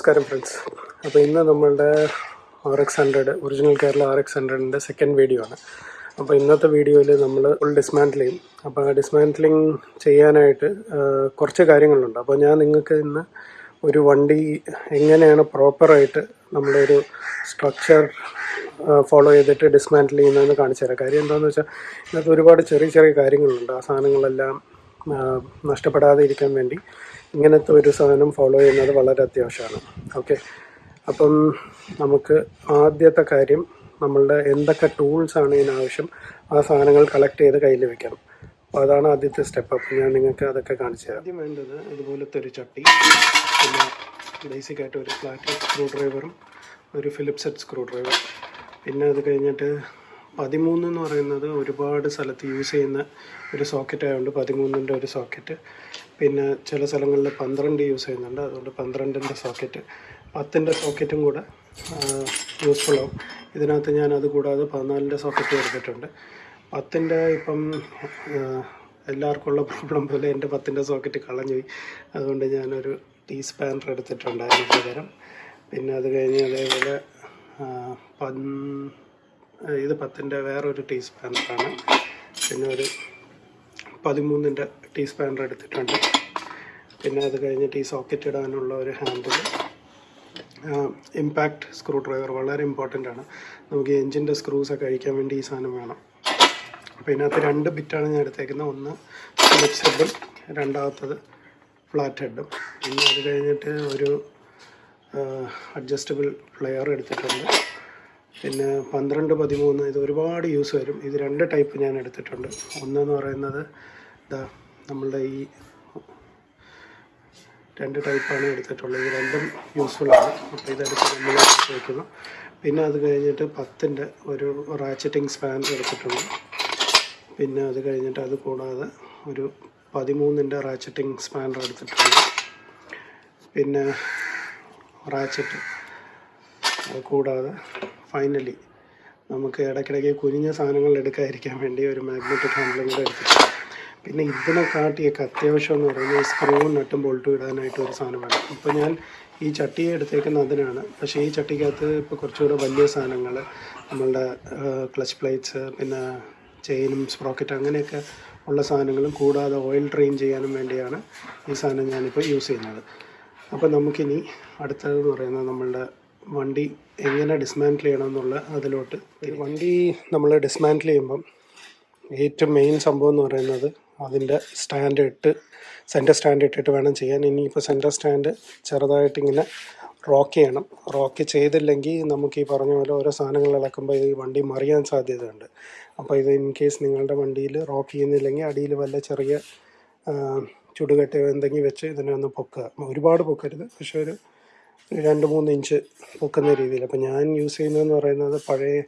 നമസ്കാരം ഫ്രണ്ട്സ് അപ്പോൾ ഇന്ന് നമ്മളുടെ R X hundred original Kerala R X ഹൺഡ്രഡിന്റെ second video ആണ്. അപ്പോൾ ഇന്നത്തെ വീഡിയോയിൽ നമ്മൾ ഫുൾ ഡിസ്മാൻഡിൽ ചെയ്യും അപ്പോൾ ആ ഡിസ്മാന്റിലിങ് ചെയ്യാനായിട്ട് കുറച്ച് കാര്യങ്ങളുണ്ട്. അപ്പോൾ ഞാൻ നിങ്ങൾക്ക് ഇന്ന് ഒരു വണ്ടി എങ്ങനെയാണ് പ്രോപ്പറായിട്ട് നമ്മളൊരു സ്ട്രക്ചർ ഫോളോ ചെയ്തിട്ട് ഡിസ്മാൻഡിൽ ചെയ്യുന്നതെന്ന് കാണിച്ചു തരാം. കാര്യം എന്താണെന്ന് വെച്ചാൽ ഇതിനകത്ത് ഒരുപാട് ചെറിയ ചെറിയ കാര്യങ്ങളുണ്ട്. ആ സാധനങ്ങളെല്ലാം നഷ്ടപ്പെടാതെ ഇരിക്കാൻ വേണ്ടി. ഇങ്ങനത്തെ ഒരു സാധനം ഫോളോ ചെയ്യുന്നത് വളരെ അത്യാവശ്യമാണ്. ഓക്കെ അപ്പം നമുക്ക് ആദ്യത്തെ കാര്യം നമ്മളുടെ എന്തൊക്കെ ടൂൾസാണ് ഇതിനാവശ്യം ആ സാധനങ്ങൾ കളക്ട് ചെയ്ത് കയ്യിൽ വെക്കണം. അപ്പോൾ അതാണ് ആദ്യത്തെ സ്റ്റെപ്പ് അപ്പം ഞാൻ നിങ്ങൾക്ക് അതൊക്കെ കാണിച്ചു തരാം. ആദ്യം വേണ്ടത് ഇതുപോലത്തെ ഒരു ചട്ടി പിന്നെ ബേസിക്കായിട്ട് ഒരു ഫ്ലാറ്റ് സ്ക്രൂ ഡ്രൈവറും ഒരു ഫിലിപ്സ് ഹെഡ് സ്ക്രൂ ഡ്രൈവർ പിന്നെ അത് കഴിഞ്ഞിട്ട് പതിമൂന്ന് എന്ന് പറയുന്നത് ഒരുപാട് സ്ഥലത്ത് യൂസ് ചെയ്യുന്ന ഒരു സോക്കറ്റ് ആയതുകൊണ്ട് പതിമൂന്നിന്റെ ഒരു സോക്കറ്റ് പിന്നെ ചില സ്ഥലങ്ങളിൽ പന്ത്രണ്ട് യൂസ് ചെയ്യുന്നുണ്ട്. അതുകൊണ്ട് പന്ത്രണ്ടിന്റെ സോക്കറ്റ് പത്തിന്റെ സോക്കറ്റും കൂടെ യൂസ്ഫുൾ ആവും. ഇതിനകത്ത് ഞാൻ അത് കൂടാതെ പതിനാലിന്റെ സോക്കറ്റ് എടുത്തിട്ടുണ്ട്. പത്തിന്റെ ഇപ്പം എല്ലാവർക്കും ഉള്ള പ്രോബ്ലം പോലെ എന്റെ പത്തിന്റെ സോക്കറ്റ് കളഞ്ഞു പോയി. അതുകൊണ്ട് ഞാനൊരു ടീ സ്പാനർ എടുത്തിട്ടുണ്ടായിരുന്നു പകരം പിന്നെ അത് കഴിഞ്ഞ് അതേപോലെ പൻ- ഇത് പത്തിന്റെ വേറൊരു ടീ സ്പാനറാണ് പിന്നെ ഒരു പതിമൂന്നിന്റെ ടീ സ്പാനർ എടുത്തിട്ടുണ്ട്. പിന്നെ അത് കഴിഞ്ഞിട്ട് ഈ സോക്കറ്റ് ഇടാനുള്ള ഒരു ഹാൻഡിൽ. ഇമ്പാക്റ്റ് സ്ക്രൂ ഡ്രൈവർ വളരെ ഇമ്പോർട്ടന്റ് ആണ്. നമുക്ക് എൻജിന്റെ സ്ക്രൂസൊക്കെ അഴിക്കാൻ വേണ്ടി ഈ സാധനം വേണം. അപ്പോൾ ഇതിനകത്ത് രണ്ട് ബിറ്റാണ് ഞാൻ എടുത്തേക്കുന്നത്. ഒന്ന് ഫിലിപ്സ് ഹെഡും രണ്ടാമത്തത് ഫ്ലാറ്റ് ഹെഡും. പിന്നെ അത് കഴിഞ്ഞിട്ട് ഒരു അഡ്ജസ്റ്റബിൾ പ്ലെയർ എടുത്തിട്ടുണ്ട്. പിന്നെ പന്ത്രണ്ട് പതിമൂന്ന് ഇത് ഒരുപാട് യൂസ് വരും. ഇത് രണ്ട് ടൈപ്പ് ഞാൻ എടുത്തിട്ടുണ്ട്. ഒന്നെന്ന് പറയുന്നത് ഇതാ നമ്മളുടെ ഈ രണ്ട് ടൈപ്പാണ് എടുത്തിട്ടുള്ളത്. ഇത് രണ്ടും യൂസ്ഫുള്ളാണ് അപ്പോൾ ഇതെടുത്ത് നമ്മൾ വയ്ക്കുന്നു പിന്നെ അത് കഴിഞ്ഞിട്ട് പത്തിന്റെ ഒരു റാച്ചറ്റിംഗ് സ്പാൻ എടുത്തിട്ടുണ്ട്. പിന്നെ അത് കഴിഞ്ഞിട്ട് അത് കൂടാതെ ഒരു പതിമൂന്നിന്റെ റാച്ചറ്റിംഗ് സ്പാനർ എടുത്തിട്ടുണ്ട്. പിന്നെ റാച്ചറ്റ് അത് കൂടാതെ ഫൈനലി നമുക്ക് ഇടയ്ക്കിടയ്ക്ക് കുനിഞ്ഞ സാധനങ്ങൾ എടുക്കാതിരിക്കാൻ വേണ്ടി ഒരു മാഗ്നറ്റിക് ഹാൻഡിലും കൂടെ എടുത്തിട്ടുണ്ട്. പിന്നെ ഇതിനെ കാട്ടിയൊക്കെ അത്യാവശ്യം എന്ന് പറയുന്നത് സ്ക്രൂവും നട്ടും ബോൾട്ടും ഇടാനായിട്ട് ഒരു സാധനം വേണം ഇപ്പോൾ ഞാൻ ഈ ചട്ടിയെ എടുത്തേക്കുന്ന അതിനാണ്. പക്ഷേ ഈ ചട്ടിക്കകത്ത് ഇപ്പോൾ കുറച്ചുകൂടെ വലിയ സാധനങ്ങൾ നമ്മളുടെ ക്ലച്ച് പ്ലേറ്റ്സ് പിന്നെ ചെയിനും സ്പ്രോക്കറ്റ് അങ്ങനെയൊക്കെ ഉള്ള സാധനങ്ങളും കൂടാതെ ഓയിൽ ഡ്രെയിൻ ചെയ്യാനും വേണ്ടിയാണ് ഈ സാധനം ഞാനിപ്പോൾ യൂസ് ചെയ്യുന്നത്. അപ്പോൾ നമുക്കിനി അടുത്തതെന്ന് പറയുന്നത് നമ്മളുടെ വണ്ടി എങ്ങനെ ഡിസ്മാന്റിൽ ചെയ്യണം എന്നുള്ള അതിലോട്ട് വണ്ടി നമ്മൾ ഡിസ്മാന്റിൽ ചെയ്യുമ്പം ഏറ്റവും മെയിൻ സംഭവം എന്ന് പറയുന്നത് അതിന്റെ സ്റ്റാൻഡ് ഇട്ട് സെന്റർ സ്റ്റാൻഡ് ഇട്ടിട്ട് വേണം ചെയ്യാൻ. ഇനിയിപ്പോൾ സെന്റർ സ്റ്റാൻഡ് ചെറുതായിട്ട് ഇങ്ങനെ റോക്ക് ചെയ്യണം. റോക്ക് ചെയ്തില്ലെങ്കിൽ നമുക്ക് ഈ പറഞ്ഞ പോലെ ഓരോ സാധനങ്ങൾ ഇളക്കുമ്പോൾ ഈ വണ്ടി മറിയാൻ സാധ്യതയുണ്ട്. അപ്പോൾ ഇത് ഇൻ കേസ് നിങ്ങളുടെ വണ്ടിയിൽ റോക്ക് ചെയ്യുന്നില്ലെങ്കിൽ അടിയിൽ വല്ല ചെറിയ ചുടുകട്ടയോ എന്തെങ്കിലും വെച്ച് ഇതിനെ ഒന്ന് പൊക്കുക. ഒരുപാട് പൊക്കരുത്. പക്ഷേ ഒരു രണ്ട് മൂന്ന് ഇഞ്ച് പൊക്കുന്ന രീതിയിൽ. അപ്പോൾ ഞാൻ യൂസ് ചെയ്യുന്നതെന്ന് പറയുന്നത് പഴയ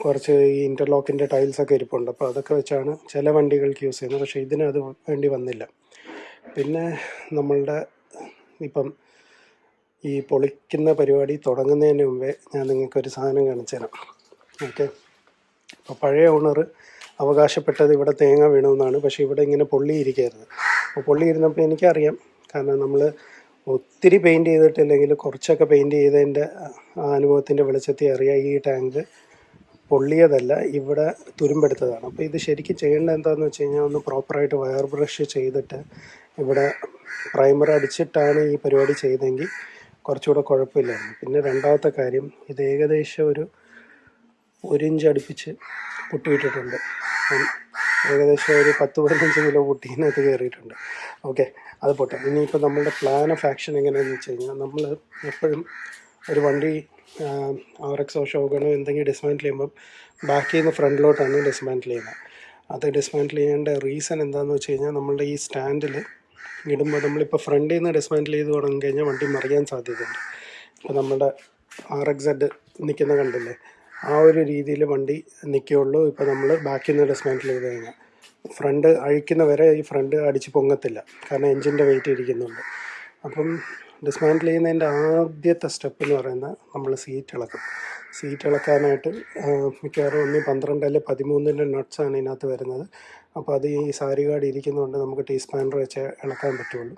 കുറച്ച് ഈ ഇന്റർലോക്കിന്റെ ടൈൽസൊക്കെ ഇരിപ്പുണ്ട്. അപ്പോൾ അതൊക്കെ വെച്ചാണ് ചില വണ്ടികൾക്ക് യൂസ് ചെയ്യുന്നത്. പക്ഷേ ഇതിന് അത് വേണ്ടി വന്നില്ല. പിന്നെ നമ്മളുടെ ഇപ്പം ഈ പൊളിക്കുന്ന പരിപാടി തുടങ്ങുന്നതിന് മുമ്പേ ഞാൻ നിങ്ങൾക്കൊരു സാധനം കാണിച്ചു തരാം. ഓക്കെ? അപ്പോൾ പഴയ ഓണർ അവകാശപ്പെട്ടത് ഇവിടെ തേങ്ങ വീണമെന്നാണ് പക്ഷേ ഇവിടെ ഇങ്ങനെ പൊള്ളിയിരിക്കുകയായിരുന്നു അപ്പോൾ പൊള്ളിയിരുന്നപ്പോൾ എനിക്കറിയാം. കാരണം നമ്മൾ ഒത്തിരി പെയിന്റ് ചെയ്തിട്ടില്ലെങ്കിൽ കുറച്ചൊക്കെ പെയിന്റ് ചെയ്തതിന്റെ അനുഭവത്തിന്റെ വെളിച്ചത്തിൽ അറിയാം. ഈ ടാങ്ക് പൊള്ളിയതല്ല ഇവിടെ തുരുമ്പെടുത്തതാണ്. അപ്പോൾ ഇത് ശരിക്കും ചെയ്യേണ്ടത് എന്താണെന്ന് വെച്ച് കഴിഞ്ഞാൽ ഒന്ന് പ്രോപ്പറായിട്ട് വയർ ബ്രഷ് ചെയ്തിട്ട് ഇവിടെ പ്രൈമർ അടിച്ചിട്ടാണ് ഈ പരിപാടി ചെയ്തെങ്കിൽ കുറച്ചുകൂടെ കുഴപ്പമില്ലായിരുന്നു. പിന്നെ രണ്ടാമത്തെ കാര്യം ഇത് ഏകദേശം ഒരു ഒരു ഇഞ്ച് അടുപ്പിച്ച് പൊട്ടിയിട്ടിട്ടുണ്ട്. ഏകദേശം ഒരു പത്ത് പതിനഞ്ച് കിലോ പൊട്ടീനകത്ത് കയറിയിട്ടുണ്ട്. ഓക്കെ അത് പോട്ടെ. ഇനിയിപ്പോൾ നമ്മളുടെ പ്ലാൻ ഓഫ് ആക്ഷൻ എങ്ങനെയാണെന്ന് വെച്ച് കഴിഞ്ഞാൽ നമ്മൾ എപ്പോഴും ഒരു വണ്ടി ആർ എക്സോ ഷോഗണോ എന്തെങ്കിലും ഡിസ്മാന്റിൽ ചെയ്യുമ്പം ബാക്കിൽ നിന്ന് ഫ്രണ്ടിലോട്ടാണ് ഡിസ്മാന്റിൽ ചെയ്യുന്നത്. അത് ഡിസ്മാന്റിൽ ചെയ്യേണ്ട റീസൺ എന്താണെന്ന് വെച്ച് കഴിഞ്ഞാൽ നമ്മളുടെ ഈ സ്റ്റാൻഡിൽ ഇടുമ്പോൾ നമ്മളിപ്പോൾ ഫ്രണ്ടിൽ നിന്ന് ഡിസ്മാന്റിൽ ചെയ്ത് തുടങ്ങി കഴിഞ്ഞാൽ വണ്ടി മറിയാൻ സാധ്യതയുണ്ട്. ഇപ്പോൾ നമ്മുടെ ആർ എക്സ് സെഡ് നിൽക്കുന്ന കണ്ടില്ലേ? ആ ഒരു രീതിയിൽ വണ്ടി നിൽക്കുകയുള്ളൂ. ഇപ്പോൾ നമ്മൾ ബാക്കിൽ നിന്ന് ഡിസ്മാന്റിൽ ചെയ്ത് കഴിഞ്ഞാൽ. ഫ്രണ്ട് അഴിക്കുന്ന വരെ ഈ ഫ്രണ്ട് അടിച്ച് പൊങ്ങത്തില്ല. കാരണം എൻജിന്റെ വെയിറ്റ് ഇരിക്കുന്നുണ്ട്. അപ്പം ഡിസ്മാന്റിൽ ചെയ്യുന്നതിന്റെ ആദ്യത്തെ സ്റ്റെപ്പ് എന്ന് പറയുന്നത് നമ്മൾ സീറ്റ് ഇളക്കും. സീറ്റ് ഇളക്കാനായിട്ട് മിക്കവാറും ഒന്ന് പന്ത്രണ്ട് അല്ലെങ്കിൽ പതിമൂന്നിന്റെ നട്ട്സാണ് ഇതിനകത്ത് വരുന്നത്. അപ്പോൾ അത് ഈ സാരി കാർഡ് ഇരിക്കുന്നതുകൊണ്ട് നമുക്ക് ടീ സ്പാനർ വെച്ച് ഇളക്കാൻ പറ്റുള്ളൂ.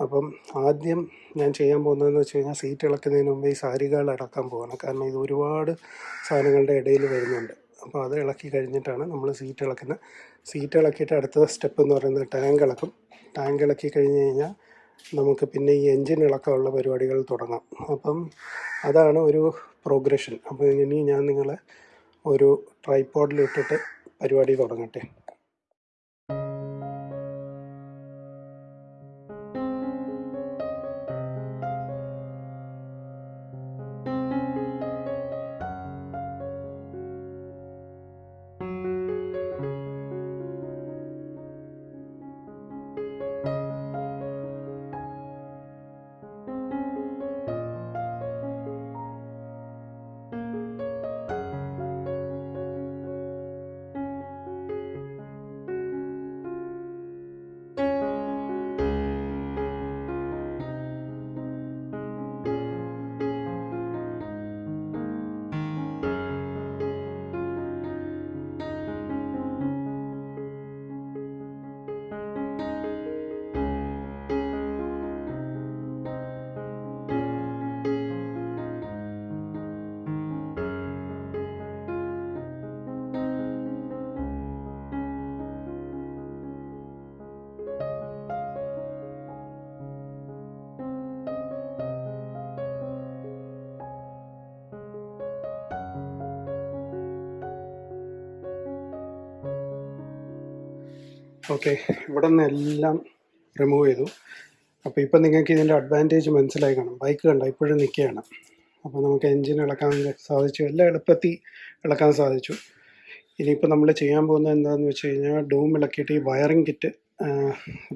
അപ്പം ആദ്യം ഞാൻ ചെയ്യാൻ പോകുന്നതെന്ന് വെച്ച് കഴിഞ്ഞാൽ സീറ്റ് ഇളക്കുന്നതിന് മുമ്പ് ഈ സാരികൾ ഇളക്കാൻ പോകണം കാരണം ഇത് ഒരുപാട് സാധനങ്ങളുടെ ഇടയിൽ വരുന്നുണ്ട്. അപ്പോൾ അത് ഇളക്കി കഴിഞ്ഞിട്ടാണ് നമ്മൾ സീറ്റ് ഇളക്കുന്നത് സീറ്റ് ഇളക്കിയിട്ട് അടുത്ത സ്റ്റെപ്പ് എന്ന് പറയുന്നത് ടാങ്ക് ഇളക്കും. ടാങ്ക് ഇളക്കി കഴിഞ്ഞ് കഴിഞ്ഞാൽ നമുക്ക് പിന്നെ ഈ എൻജിൻ ഇളക്കമുള്ള പരിപാടികൾ തുടങ്ങാം. അപ്പം അതാണ് ഒരു പ്രോഗ്രഷൻ. അപ്പോൾ ഇനി ഞാൻ നിങ്ങളെ ഒരു ട്രൈപ്പോഡിലിട്ടിട്ട് പരിപാടി തുടങ്ങട്ടെ. ഓക്കെ ഇവിടെ നിന്ന് എല്ലാം റിമൂവ് ചെയ്തു. അപ്പോൾ ഇപ്പം നിങ്ങൾക്ക് ഇതിന്റെ അഡ്വാന്റേജ് മനസ്സിലായി കാണും. ബൈക്ക് കണ്ട? ഇപ്പോഴും നിൽക്കുകയാണ്. അപ്പോൾ നമുക്ക് എൻജിൻ ഇളക്കാൻ സാധിച്ചു. എല്ലാം എളുപ്പത്തിൽ ഇളക്കാൻ സാധിച്ചു. ഇനിയിപ്പോൾ നമ്മൾ ചെയ്യാൻ പോകുന്നത് എന്താണെന്ന് വെച്ച് കഴിഞ്ഞാൽ ഡൂം ഇളക്കിയിട്ട് ഈ വയറിംഗ് കിറ്റ്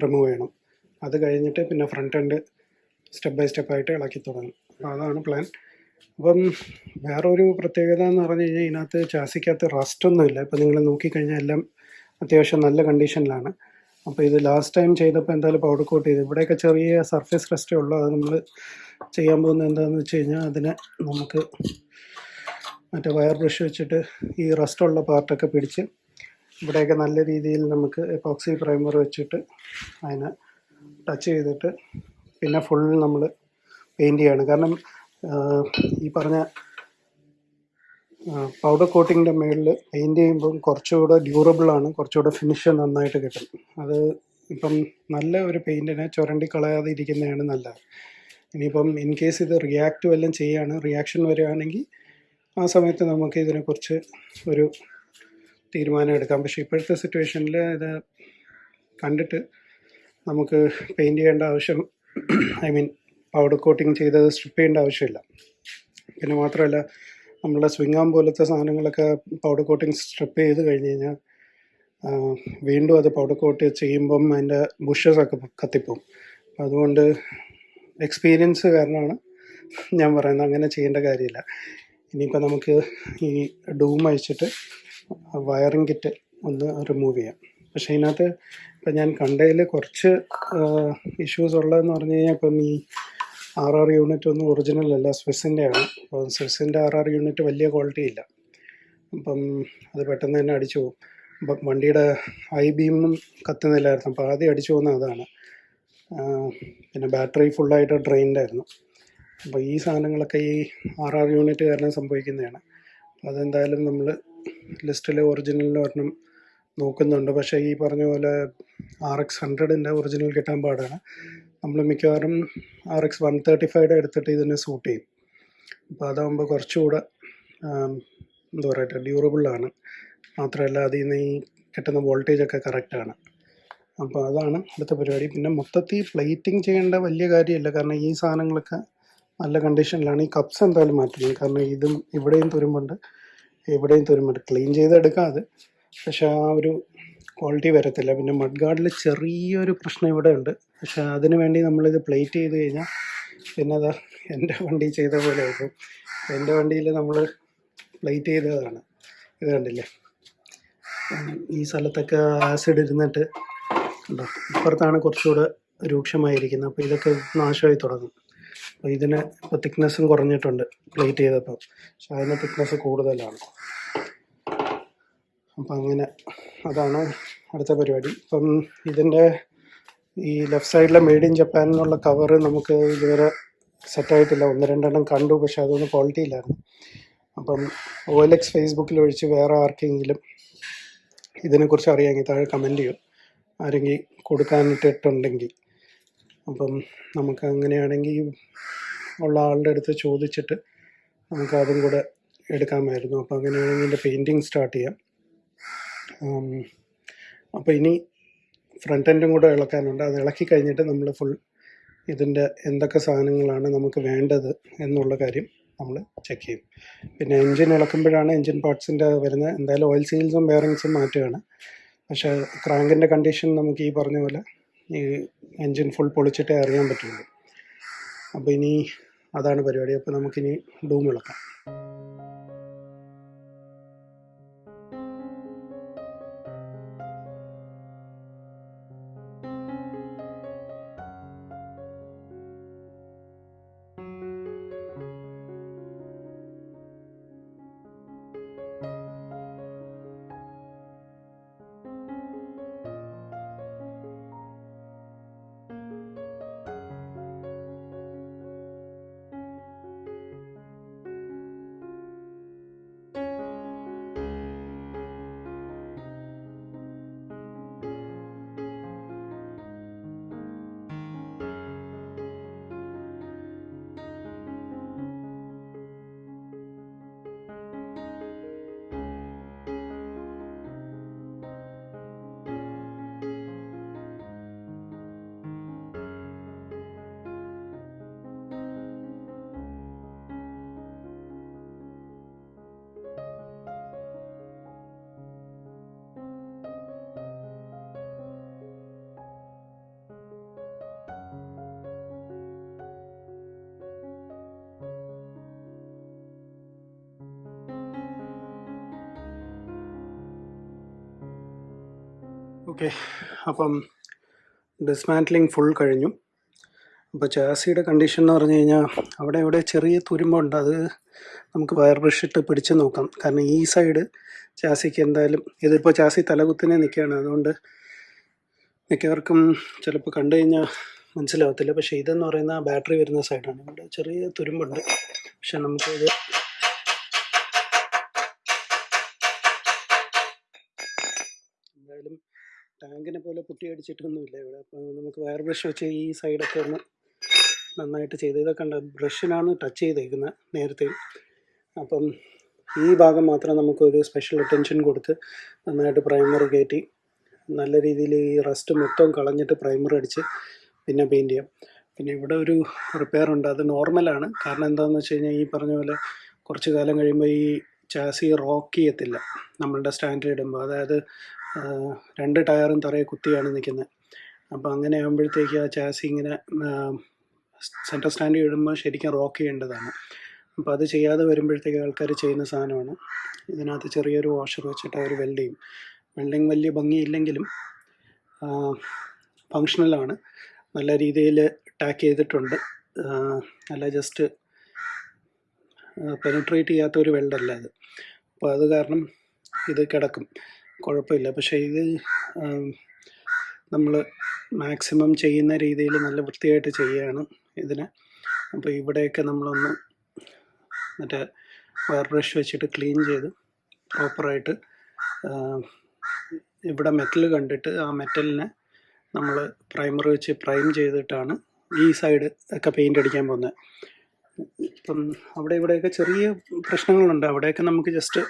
റിമൂവ് ചെയ്യണം. അത് കഴിഞ്ഞിട്ട് പിന്നെ ഫ്രണ്ട് എൻഡ് സ്റ്റെപ്പ് ബൈ സ്റ്റെപ്പായിട്ട് ഇളക്കി തുടങ്ങും. അപ്പോൾ അതാണ് പ്ലാൻ അപ്പം വേറൊരു പ്രത്യേകത എന്ന് പറഞ്ഞു കഴിഞ്ഞാൽ ഇതിനകത്ത് ചാസിക്കകത്ത് റസ്റ്റൊന്നുമില്ല ഇപ്പം നിങ്ങൾ നോക്കിക്കഴിഞ്ഞാൽ എല്ലാം അത്യാവശ്യം നല്ല കണ്ടീഷനിലാണ്. അപ്പോൾ ഇത് ലാസ്റ്റ് ടൈം ചെയ്തപ്പോൾ എന്തായാലും പൗഡർ കോട്ട് ചെയ്ത്. ഇവിടെയൊക്കെ ചെറിയ സർഫേസ് റെസ്റ്റേ ഉള്ളൂ. അത് നമ്മൾ ചെയ്യാൻ പോകുന്നത് എന്താണെന്ന് വെച്ച് കഴിഞ്ഞാൽ അതിനെ നമുക്ക് മറ്റേ വയർ ബ്രഷ് വെച്ചിട്ട് ഈ റെസ്റ്റുള്ള പാർട്ടൊക്കെ പിടിച്ച് ഇവിടെയൊക്കെ നല്ല രീതിയിൽ നമുക്ക് എപ്പോക്സി പ്രൈമർ വെച്ചിട്ട് അതിനെ ടച്ച് ചെയ്തിട്ട് പിന്നെ ഫുൾ നമ്മൾ പെയിന്റ് ചെയ്യാണ്. കാരണം ഈ പറഞ്ഞ പൗഡർ കോട്ടിങ്ങിന്റെ മുകളിൽ പെയിന്റ് ചെയ്യുമ്പം കുറച്ചുകൂടെ ഡ്യൂറബിൾ ആണ് കുറച്ചുകൂടെ ഫിനിഷ് നന്നായിട്ട് കിട്ടും. അത് ഇപ്പം നല്ല ഒരു പെയിന്റിനെ ചുരണ്ടി കളയാതെ ഇരിക്കുന്നതാണ് നല്ലത്. ഇനിയിപ്പം ഇൻ കേസ് ഇത് റിയാക്റ്റ് വല്ലതും ചെയ്യാണ് റിയാക്ഷൻ വരികയാണെങ്കിൽ ആ സമയത്ത് നമുക്ക് ഇതിനെക്കുറിച്ച് ഒരു തീരുമാനം എടുക്കാം. പക്ഷേ ഇപ്പോഴത്തെ സിറ്റുവേഷനിൽ ഇത് കണ്ടിട്ട് നമുക്ക് പെയിന്റ് ചെയ്യേണ്ട ആവശ്യം ഐ മീൻ പൗഡർ കോട്ടിങ് ചെയ്തത് സ്ട്രിപ്പ് ചെയ്യേണ്ട ആവശ്യമില്ല. പിന്നെ മാത്രമല്ല നമ്മളെ സ്വിങ്ങാം പോലത്തെ സാധനങ്ങളൊക്കെ പൗഡർ കോട്ടിങ് സ്ട്രിപ്പ് ചെയ്ത് കഴിഞ്ഞ് കഴിഞ്ഞാൽ വീണ്ടും അത് പൗഡർ കോട്ട് ചെയ്യുമ്പം അതിന്റെ ബുഷസ് ഒക്കെ കത്തിപ്പോവും. അതുകൊണ്ട് എക്സ്പീരിയൻസ് കാരണമാണ് ഞാൻ പറയുന്നത്. അങ്ങനെ ചെയ്യേണ്ട കാര്യമില്ല. ഇനിയിപ്പോൾ നമുക്ക് ഈ ഡൂം അഴിച്ചിട്ട് വയറിംഗ് കിറ്റ് ഒന്ന് റിമൂവ് ചെയ്യാം. പക്ഷേ ഇതിനകത്ത് ഇപ്പം ഞാൻ കണ്ടതിൽ കുറച്ച് ഇഷ്യൂസ് ഉള്ളതെന്ന് പറഞ്ഞു കഴിഞ്ഞാൽ ഇപ്പം ഈ ആർ ആർ യൂണിറ്റ് ഒന്നും ഒറിജിനൽ അല്ല സ്വിസിന്റെ ആണ് അപ്പോൾ സ്വിസിന്റെ ആർ ആർ യൂണിറ്റ് വലിയ ക്വാളിറ്റി ഇല്ല. അപ്പം അത് പെട്ടെന്ന് തന്നെ അടിച്ചു പോകും അപ്പം വണ്ടിയുടെ ഐ ബീമും കത്തുന്നില്ലായിരുന്നു. അപ്പോൾ ആദ്യം അടിച്ചു പോകുന്ന അതാണ്. പിന്നെ ബാറ്ററി ഫുള്ളായിട്ട് ഡ്രെയിൻഡ് ആയിരുന്നു. അപ്പോൾ ഈ സാധനങ്ങളൊക്കെ ഈ ആർ ആർ യൂണിറ്റ് കാരണം സംഭവിക്കുന്നതാണ് അതെന്തായാലും നമ്മൾ ലിസ്റ്റിലെ ഒറിജിനലിൽ ഒരെണ്ണം നോക്കുന്നുണ്ട്. പക്ഷേ ഈ പറഞ്ഞ പോലെ ആർ എക്സ് ഹൺഡ്രഡിന്റെ ഒറിജിനൽ കിട്ടാൻ പാടാണ്. നമ്മൾ മിക്കവാറും R X one thirty five എടുത്തിട്ട് ഇതിനെ സൂട്ട് ചെയ്യും. അപ്പോൾ അതാകുമ്പോൾ കുറച്ചുകൂടെ എന്താ പറയട്ടെ ഡ്യൂറബിളാണ് മാത്രമല്ല അതിൽ നിന്ന് ഈ കിട്ടുന്ന വോൾട്ടേജ് ഒക്കെ കറക്റ്റാണ് അപ്പോൾ അതാണ് അടുത്ത പരിപാടി. പിന്നെ മൊത്തത്തിൽ പ്ലേറ്റിംഗ് ചെയ്യേണ്ട വലിയ കാര്യമില്ല. കാരണം ഈ സാധനങ്ങളൊക്കെ നല്ല കണ്ടീഷനിലാണ് ഈ കപ്സ് എന്തായാലും മാറ്റുന്നത് കാരണം ഇതും ഇവിടെയും തുരുമ്പുണ്ട്. എവിടെയും തുരുമ്പുണ്ട്. ക്ലീൻ ചെയ്തെടുക്കാം അത്. പക്ഷേ ആ ഒരു ക്വാളിറ്റി വരത്തില്ല. പിന്നെ മഡ് ഗാർഡിൽ ചെറിയൊരു പ്രശ്നം ഇവിടെ ഉണ്ട് പക്ഷെ അതിന് വേണ്ടി നമ്മളിത് പ്ലേറ്റ് ചെയ്ത് കഴിഞ്ഞാൽ പിന്നെ അതാ എന്റെ വണ്ടി ചെയ്ത പോലെ ആയിരിക്കും. എന്റെ വണ്ടിയിൽ നമ്മൾ പ്ലേറ്റ് ചെയ്തതാണ്. ഇത് കണ്ടില്ലേ? ഈ സ്ഥലത്തൊക്കെ ആസിഡ് ഇരുന്നിട്ട് ഉണ്ടോ ഇപ്പുറത്താണ് കുറച്ചുകൂടെ രൂക്ഷമായിരിക്കുന്നത്. അപ്പോൾ ഇതൊക്കെ നാശമായി തുടങ്ങും. അപ്പോൾ ഇതിന് ഇപ്പോൾ തിക്നെസ്സും കുറഞ്ഞിട്ടുണ്ട് പ്ലേറ്റ് ചെയ്തപ്പോൾ പക്ഷെ അതിന് തിക്നെസ് കൂടുതലാണ്. അപ്പം അങ്ങനെ അതാണ് അടുത്ത പരിപാടി. അപ്പം ഇതിന്റെ ഈ ലെഫ്റ്റ് സൈഡിലെ മെയ്ഡ് ഇൻ ജപ്പാൻ എന്നുള്ള കവറ് നമുക്ക് ഇതുവരെ സെറ്റായിട്ടില്ല ഒന്ന് രണ്ടെണ്ണം കണ്ടു പക്ഷെ അതൊന്നും ക്വാളിറ്റി ഇല്ലായിരുന്നു. അപ്പം ഒ എൽ എക്സ് ഫേസ്ബുക്കിൽ ഒഴിച്ച് വേറെ ആർക്കെങ്കിലും ഇതിനെക്കുറിച്ച് അറിയാമെങ്കിൽ താഴെ കമന്റ് ചെയ്യും. ആരെങ്കിലും കൊടുക്കാനിട്ടിട്ടുണ്ടെങ്കിൽ. അപ്പം നമുക്ക് അങ്ങനെയാണെങ്കിൽ ഉള്ള ആളുടെ അടുത്ത് ചോദിച്ചിട്ട് നമുക്ക് അതും കൂടെ എടുക്കാമായിരുന്നു. അപ്പം അങ്ങനെയാണെങ്കിൽ എന്റെ പെയിന്റിങ് സ്റ്റാർട്ട് ചെയ്യാം. അപ്പോൾ ഇനി ഫ്രണ്ട് എൻഡും കൂടെ ഇളക്കാനുണ്ട്. അത് ഇളക്കി കഴിഞ്ഞിട്ട് നമ്മൾ ഫുൾ ഇതിന്റെ എന്തൊക്കെ സാധനങ്ങളാണ് നമുക്ക് വേണ്ടത് എന്നുള്ള കാര്യം നമ്മൾ ചെക്ക് ചെയ്യും. പിന്നെ എൻജിൻ ഇളക്കുമ്പോഴാണ് എൻജിൻ പാർട്സിന്റെ വരുന്നത്. എന്തായാലും ഓയിൽ സീൽസും ബെയറിങ്സും മാറ്റുകയാണ്. പക്ഷേ ക്രാങ്കിന്റെ കണ്ടീഷൻ നമുക്ക് ഈ പറഞ്ഞ പോലെ ഈ എൻജിൻ ഫുൾ പൊളിച്ചിട്ടേ അറിയാൻ പറ്റുള്ളൂ. അപ്പോൾ ഇനി അതാണ് പരിപാടി. അപ്പോൾ നമുക്കിനി ഡൂം ഇളക്കാം. ഓക്കെ. അപ്പം ഡിസ്മാന്റ്ലിങ് ഫുൾ കഴിഞ്ഞു. അപ്പോൾ ചാസിയുടെ കണ്ടീഷൻ എന്ന് പറഞ്ഞു കഴിഞ്ഞാൽ അവിടെ ഇവിടെ ചെറിയ തുരുമ്പുണ്ട് അത് നമുക്ക് വയർ ബ്രഷ് ഇട്ട് പിടിച്ച് നോക്കാം. കാരണം ഈ സൈഡ് ചാസിക്ക് എന്തായാലും ഇതിപ്പോൾ ചാസി തലകുത്തിനെ നിൽക്കുകയാണ്. അതുകൊണ്ട് മിക്കവർക്കും ചിലപ്പോൾ കണ്ടു കഴിഞ്ഞാൽ മനസ്സിലാവത്തില്ല. പക്ഷേ ഇതെന്ന് പറയുന്ന ബാറ്ററി വരുന്ന സൈഡാണ്. ഇവിടെ ചെറിയ തുരുമ്പുണ്ട്. പക്ഷെ നമുക്കിത് ടാങ്കിനെ പോലെ പുട്ടി അടിച്ചിട്ടൊന്നുമില്ല ഇവിടെ. അപ്പോൾ നമുക്ക് വയർ ബ്രഷ് വെച്ച് ഈ സൈഡൊക്കെ ഒന്ന് നന്നായിട്ട് ചെയ്ത് ഇതൊക്കെ ഉണ്ട് ബ്രഷിനാണ് ടച്ച് ചെയ്തേക്കുന്നത് നേരത്തെ. അപ്പം ഈ ഭാഗം മാത്രം നമുക്കൊരു സ്പെഷ്യൽ അറ്റൻഷൻ കൊടുത്ത് നന്നായിട്ട് പ്രൈമർ കയറ്റി നല്ല രീതിയിൽ ഈ റസ്റ്റ് മൊത്തം കളഞ്ഞിട്ട് പ്രൈമർ അടിച്ച് പിന്നെ പെയിന്റ് ചെയ്യാം. പിന്നെ ഇവിടെ ഒരു റിപ്പയർ ഉണ്ട്. അത് നോർമലാണ് കാരണം എന്താണെന്ന് വെച്ച് കഴിഞ്ഞാൽ ഈ പറഞ്ഞ പോലെ കുറച്ച് കാലം കഴിയുമ്പോൾ ഈ ചാസി റോക്ക് ചെയ്യത്തില്ല നമ്മളുടെ സ്റ്റാൻഡേർഡ് ഇടുമ്പോൾ അതായത് രണ്ട് ടയറും തറയെ കുത്തിയാണ് നിൽക്കുന്നത്. അപ്പോൾ അങ്ങനെ ആകുമ്പോഴത്തേക്ക് ആ ചാസി ഇങ്ങനെ സെന്റർ സ്റ്റാൻഡ് ഇടുമ്പോൾ ശരിക്കും റോക്ക് ചെയ്യേണ്ടതാണ്. അപ്പോൾ അത് ചെയ്യാതെ വരുമ്പോഴത്തേക്ക് ആൾക്കാർ ചെയ്യുന്ന സാധനമാണ്. ഇതിനകത്ത് ചെറിയൊരു വാഷർ വെച്ചിട്ട് അവർ വെൽഡ് ചെയ്യും. വെൽഡിങ് വലിയ ഭംഗിയില്ലെങ്കിലും ഫങ്ഷണലാണ് നല്ല രീതിയിൽ ടാക്ക് ചെയ്തിട്ടുണ്ട്. അല്ല ജസ്റ്റ് പെനിട്രേറ്റ് ചെയ്യാത്ത ഒരു വെൽഡല്ല അത്. അപ്പോൾ അത് കാരണം ഇത് കിടക്കും. കുഴപ്പമില്ല. പക്ഷേ ഇത് നമ്മൾ മാക്സിമം ചെയ്യുന്ന രീതിയിൽ നല്ല വൃത്തിയായിട്ട് ചെയ്യുകയാണ് ഇതിന്. അപ്പോൾ ഇവിടെയൊക്കെ നമ്മളൊന്ന് മറ്റേ വയർ ബ്രഷ് വെച്ചിട്ട് ക്ലീൻ ചെയ്ത് പ്രോപ്പറായിട്ട് ഇവിടെ മെറ്റൽ കണ്ടിട്ട് ആ മെറ്റലിനെ നമ്മൾ പ്രൈമർ വെച്ച് പ്രൈം ചെയ്തിട്ടാണ് ഈ സൈഡ് ഒക്കെ പെയിന്റ് അടിക്കാൻ പോകുന്നത്. ഇപ്പം അവിടെ ഇവിടെയൊക്കെ ചെറിയ പ്രശ്നങ്ങളുണ്ട്. അവിടെയൊക്കെ നമുക്ക് ജസ്റ്റ്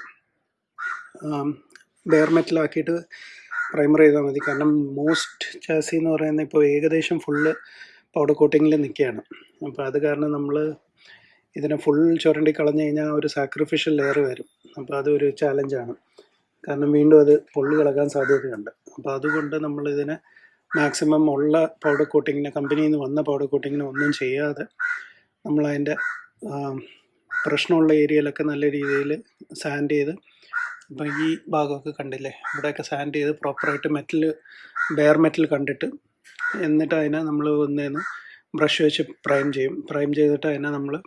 ബെയർ മെറ്റലാക്കിയിട്ട് പ്രൈമർ ചെയ്താൽ മതി. കാരണം മോസ്റ്റ് ചാസി എന്ന് പറയുന്നത് ഇപ്പോൾ ഏകദേശം ഫുള്ള് പൗഡർ കോട്ടിങ്ങിൽ നിൽക്കുകയാണ് അപ്പോൾ അത് കാരണം നമ്മൾ ഇതിനെ ഫുൾ ചുരണ്ടി കളഞ്ഞു കഴിഞ്ഞാൽ ഒരു സാക്രിഫിഷ്യൽ ലെയർ വരും. അപ്പോൾ അതൊരു ചാലഞ്ചാണ് കാരണം വീണ്ടും അത് പൊള്ളി കിടക്കാൻ സാധ്യതയുണ്ട്. അപ്പോൾ അതുകൊണ്ട് നമ്മൾ ഇതിനെ മാക്സിമം ഉള്ള പൗഡർ കോട്ടിങ്ങിന് കമ്പനിയിൽ നിന്ന് വന്ന പൗഡർ കോട്ടിങ്ങിന് ഒന്നും ചെയ്യാതെ നമ്മൾ നമ്മളതിന്റെ പ്രശ്നമുള്ള ഏരിയയിലൊക്കെ നല്ല രീതിയിൽ സാൻഡ് ചെയ്ത് ഇപ്പം ഈ ഭാഗമൊക്കെ കണ്ടില്ലേ? ഇവിടെയൊക്കെ സാൻഡ് ചെയ്ത് പ്രോപ്പറായിട്ട് മെറ്റൽ ബെയർ മെറ്റൽ കണ്ടിട്ട് എന്നിട്ട് അതിനെ നമ്മൾ ഒന്നേന്ന് ബ്രഷ് വെച്ച് പ്രൈം ചെയ്യും. പ്രൈം ചെയ്തിട്ട് അതിനെ നമ്മൾ